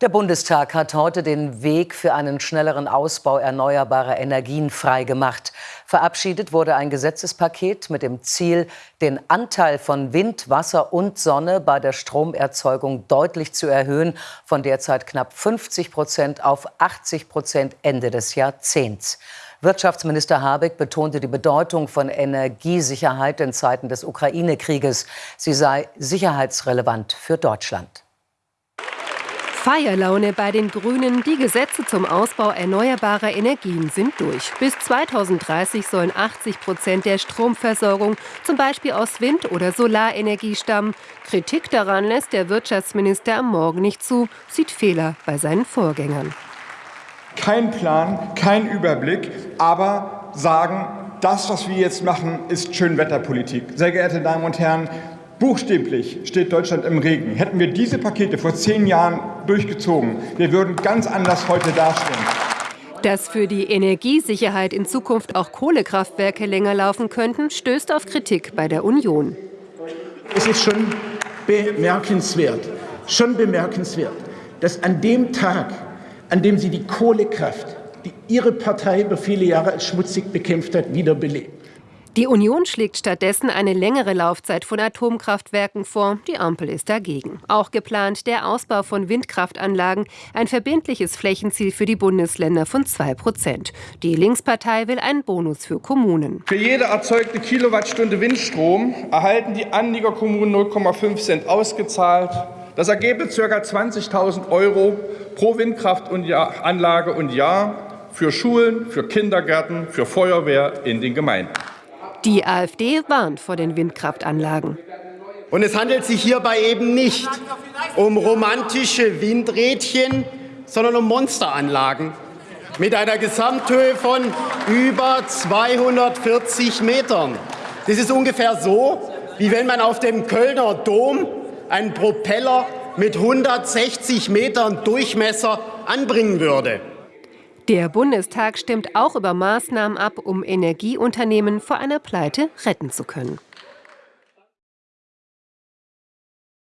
Der Bundestag hat heute den Weg für einen schnelleren Ausbau erneuerbarer Energien freigemacht. Verabschiedet wurde ein Gesetzespaket mit dem Ziel, den Anteil von Wind, Wasser und Sonne bei der Stromerzeugung deutlich zu erhöhen, von derzeit knapp 50 Prozent auf 80 Prozent Ende des Jahrzehnts. Wirtschaftsminister Habeck betonte die Bedeutung von Energiesicherheit in Zeiten des Ukraine-Krieges. Sie sei sicherheitsrelevant für Deutschland. Feierlaune bei den Grünen. Die Gesetze zum Ausbau erneuerbarer Energien sind durch. Bis 2030 sollen 80 Prozent der Stromversorgung zum Beispiel aus Wind- oder Solarenergie stammen. Kritik daran lässt der Wirtschaftsminister am Morgen nicht zu, sieht Fehler bei seinen Vorgängern. Kein Plan, kein Überblick, aber sagen, das, was wir jetzt machen, ist Schönwetterpolitik. Sehr geehrte Damen und Herren, Buchstäblich steht Deutschland im Regen. Hätten wir diese Pakete vor zehn Jahren durchgezogen, wir würden ganz anders heute dastehen. Dass für die Energiesicherheit in Zukunft auch Kohlekraftwerke länger laufen könnten, stößt auf Kritik bei der Union. Es ist schon bemerkenswert, schon bemerkenswert, dass an dem Tag, an dem Sie die Kohlekraft, die Ihre Partei über viele Jahre als schmutzig bekämpft hat, wiederbelebt. Die Union schlägt stattdessen eine längere Laufzeit von Atomkraftwerken vor. Die Ampel ist dagegen. Auch geplant der Ausbau von Windkraftanlagen, ein verbindliches Flächenziel für die Bundesländer von 2 Prozent. Die Linkspartei will einen Bonus für Kommunen. Für jede erzeugte Kilowattstunde Windstrom erhalten die Anliegerkommunen 0,5 Cent ausgezahlt. Das ergebe ca. 20.000 Euro pro Windkraftanlage und Jahr für Schulen, für Kindergärten, für Feuerwehr in den Gemeinden. Die AfD warnt vor den Windkraftanlagen. Und es handelt sich hierbei eben nicht um romantische Windrädchen, sondern um Monsteranlagen mit einer Gesamthöhe von über 240 Metern. Das ist ungefähr so, wie wenn man auf dem Kölner Dom einen Propeller mit 160 Metern Durchmesser anbringen würde. Der Bundestag stimmt auch über Maßnahmen ab, um Energieunternehmen vor einer Pleite retten zu können.